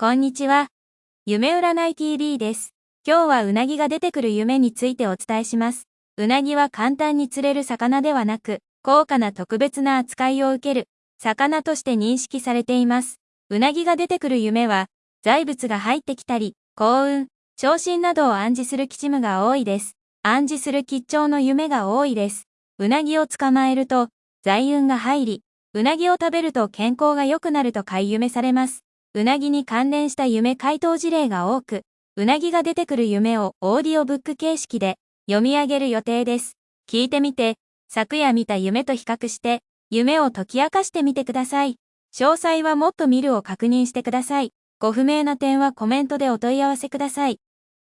こんにちは。夢占い TV です。今日はうなぎが出てくる夢についてお伝えします。うなぎは簡単に釣れる魚ではなく、高価な特別な扱いを受ける魚として認識されています。うなぎが出てくる夢は、財物が入ってきたり、幸運、昇進などを暗示する吉夢が多いです。暗示する吉兆の夢が多いです。うなぎを捕まえると、財運が入り、うなぎを食べると健康が良くなると買い夢されます。うなぎに関連した夢回答事例が多く、うなぎが出てくる夢をオーディオブック形式で読み上げる予定です。聞いてみて、昨夜見た夢と比較して、夢を解き明かしてみてください。詳細はもっと見るを確認してください。ご不明な点はコメントでお問い合わせください。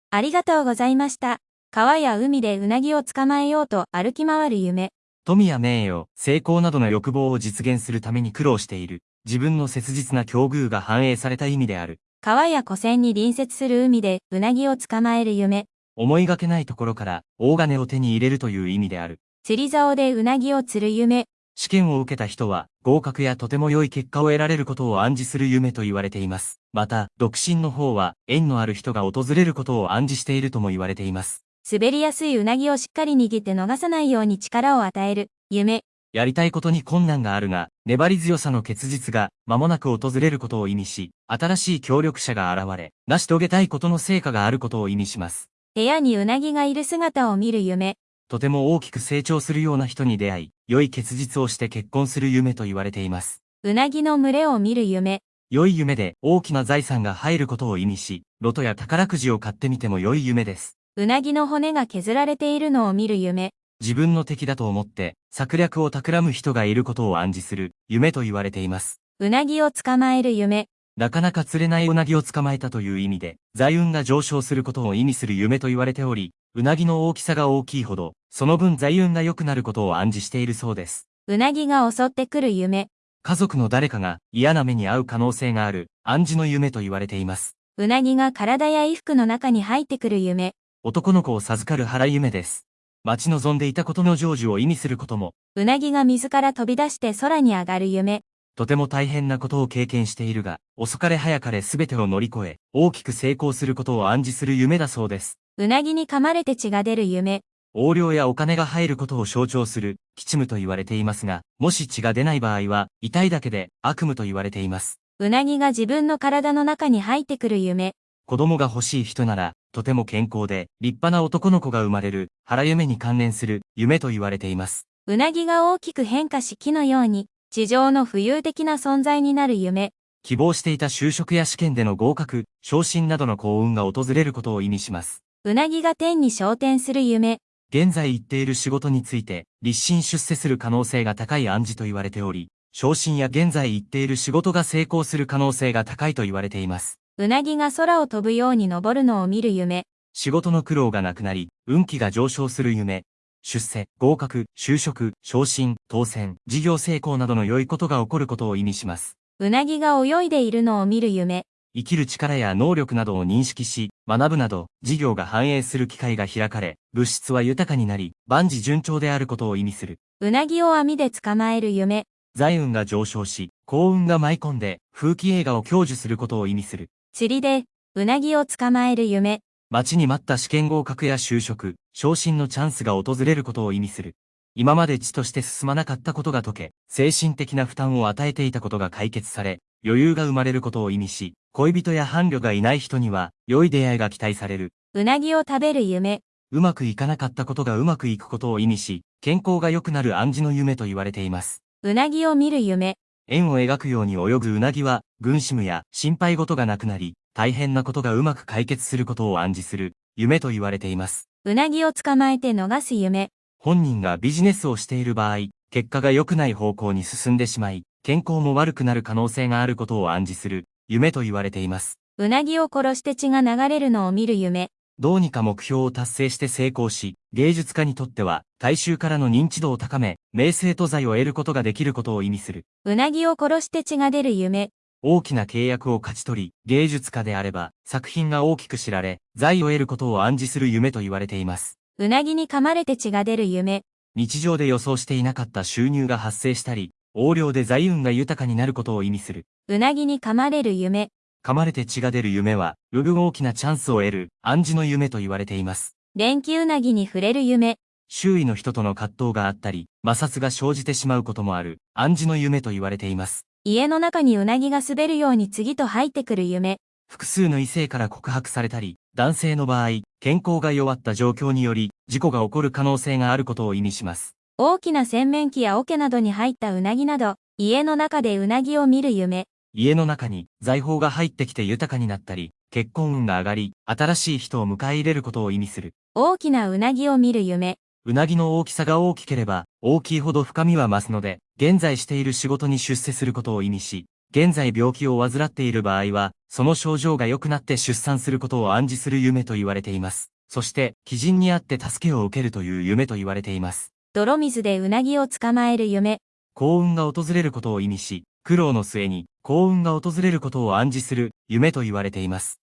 ありがとうございました。川や海でうなぎを捕まえようと歩き回る夢。富や名誉、成功などの欲望を実現するために苦労している、自分の切実な境遇が反映された意味である。川や湖川に隣接する海でうなぎを捕まえる夢。思いがけないところから大金を手に入れるという意味である。釣り竿でうなぎを釣る夢。試験を受けた人は合格やとても良い結果を得られることを暗示する夢と言われています。また、独身の方は縁のある人が訪れることを暗示しているとも言われています。滑りやすいうなぎをしっかり握って逃さないように力を与える夢。やりたいことに困難があるが、粘り強さの結実が間もなく訪れることを意味し、新しい協力者が現れ、成し遂げたいことの成果があることを意味します。部屋にうなぎがいる姿を見る夢。とても大きく成長するような人に出会い、良い結実をして結婚する夢と言われています。うなぎの群れを見る夢。良い夢で大きな財産が入ることを意味し、ロトや宝くじを買ってみても良い夢です。うなぎの骨が削られているのを見る夢。自分の敵だと思って策略を企む人がいることを暗示する夢と言われています。うなぎを捕まえる夢。なかなか釣れないうなぎを捕まえたという意味で、財運が上昇することを意味する夢と言われており、うなぎの大きさが大きいほど、その分財運が良くなることを暗示しているそうです。うなぎが襲ってくる夢。家族の誰かが嫌な目に遭う可能性がある暗示の夢と言われています。うなぎが体や衣服の中に入ってくる夢。男の子を授かる腹夢です。待ち望んでいたことの成就を意味することも、うなぎが水から飛び出して空に上がる夢。とても大変なことを経験しているが、遅かれ早かれ全てを乗り越え、大きく成功することを暗示する夢だそうです。うなぎに噛まれて血が出る夢。横領やお金が入ることを象徴する、吉夢と言われていますが、もし血が出ない場合は、痛いだけで悪夢と言われています。うなぎが自分の体の中に入ってくる夢。子供が欲しい人なら、とても健康で、立派な男の子が生まれる、腹夢に関連する、夢と言われています。うなぎが大きく変化し木のように、地上の浮遊的な存在になる夢。希望していた就職や試験での合格、昇進などの幸運が訪れることを意味します。うなぎが天に昇天する夢。現在行っている仕事について、立身出世する可能性が高い暗示と言われており、昇進や現在行っている仕事が成功する可能性が高いと言われています。うなぎが空を飛ぶように登るのを見る夢。仕事の苦労がなくなり、運気が上昇する夢。出世、合格、就職、昇進、当選、事業成功などの良いことが起こることを意味します。うなぎが泳いでいるのを見る夢。生きる力や能力などを認識し、学ぶなど、事業が繁栄する機会が開かれ、物質は豊かになり、万事順調であることを意味する。うなぎを網で捕まえる夢。財運が上昇し、幸運が舞い込んで、風紀映画を享受することを意味する。釣りで、うなぎを捕まえる夢。待ちに待った試験合格や就職、昇進のチャンスが訪れることを意味する。今まで地として進まなかったことが解け、精神的な負担を与えていたことが解決され、余裕が生まれることを意味し、恋人や伴侶がいない人には、良い出会いが期待される。うなぎを食べる夢。うまくいかなかったことがうまくいくことを意味し、健康が良くなる暗示の夢と言われています。うなぎを見る夢。円を描くように泳ぐうなぎは、軍師務や心配事がなくなり、大変なことがうまく解決することを暗示する、夢と言われています。うなぎを捕まえて逃す夢。本人がビジネスをしている場合、結果が良くない方向に進んでしまい、健康も悪くなる可能性があることを暗示する、夢と言われています。うなぎを殺して血が流れるのを見る夢。どうにか目標を達成して成功し、芸術家にとっては、大衆からの認知度を高め、名声と財を得ることができることを意味する。うなぎを殺して血が出る夢。大きな契約を勝ち取り、芸術家であれば、作品が大きく知られ、財を得ることを暗示する夢と言われています。うなぎに噛まれて血が出る夢。日常で予想していなかった収入が発生したり、横領で財運が豊かになることを意味する。うなぎに噛まれる夢。噛まれて血が出る夢は、より大きなチャンスを得る暗示の夢と言われています。電気うなぎに触れる夢。周囲の人との葛藤があったり、摩擦が生じてしまうこともある暗示の夢と言われています。家の中にうなぎが滑るように次と入ってくる夢。複数の異性から告白されたり、男性の場合、健康が弱った状況により、事故が起こる可能性があることを意味します。大きな洗面器や桶などに入ったうなぎなど、家の中でうなぎを見る夢。家の中に財宝が入ってきて豊かになったり、結婚運が上がり、新しい人を迎え入れることを意味する。大きなうなぎを見る夢。うなぎの大きさが大きければ、大きいほど深みは増すので、現在している仕事に出世することを意味し、現在病気を患っている場合は、その症状が良くなって出産することを暗示する夢と言われています。そして、鬼人にあって助けを受けるという夢と言われています。泥水でうなぎを捕まえる夢。幸運が訪れることを意味し、苦労の末に幸運が訪れることを暗示する夢と言われています。